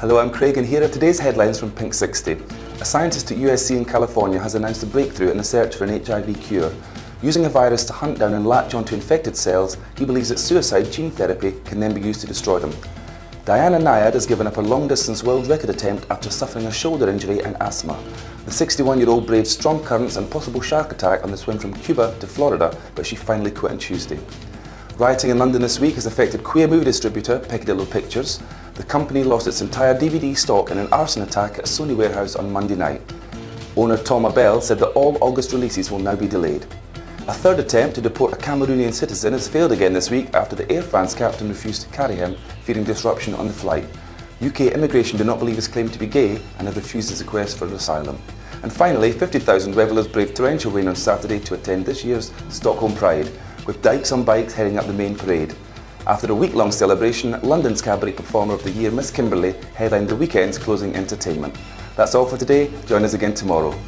Hello, I'm Craig and here are today's headlines from Pink 60. A scientist at USC in California has announced a breakthrough in the search for an HIV cure. Using a virus to hunt down and latch onto infected cells, he believes that suicide gene therapy can then be used to destroy them. Diana Nyad has given up a long-distance world record attempt after suffering a shoulder injury and asthma. The 61-year-old braved strong currents and possible shark attack on the swim from Cuba to Florida, but she finally quit on Tuesday. Rioting in London this week has affected queer movie distributor Peccadillo Pictures. The company lost its entire DVD stock in an arson attack at Sony warehouse on Monday night. Owner Tom Abell said that all August releases will now be delayed. A third attempt to deport a Cameroonian citizen has failed again this week after the Air France captain refused to carry him, fearing disruption on the flight. UK immigration do not believe his claim to be gay and have refused his request for asylum. And finally, 50,000 revellers braved torrential rain on Saturday to attend this year's Stockholm Pride, with Dykes on Bikes heading up the main parade. After a week-long celebration, London's Cabaret Performer of the Year, Miss Kimberly, headlined the weekend's closing entertainment. That's all for today. Join us again tomorrow.